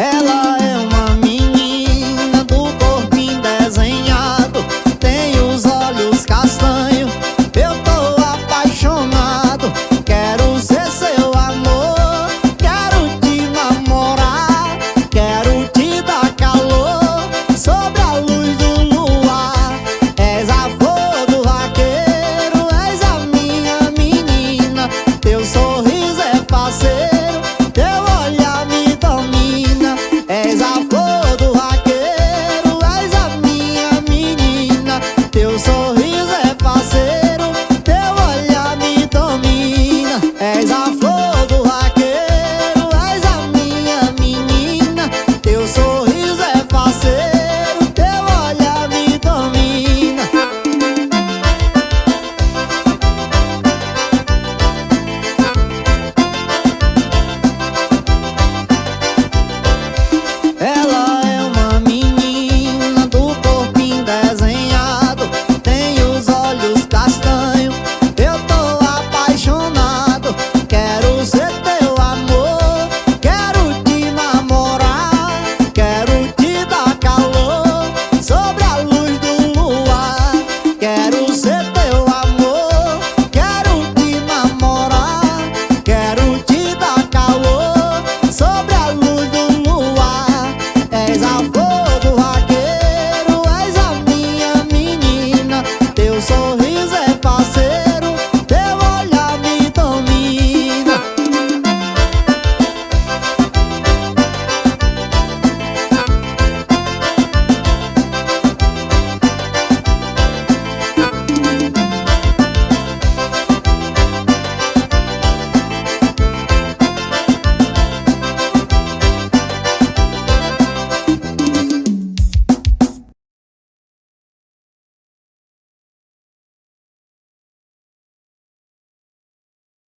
Ela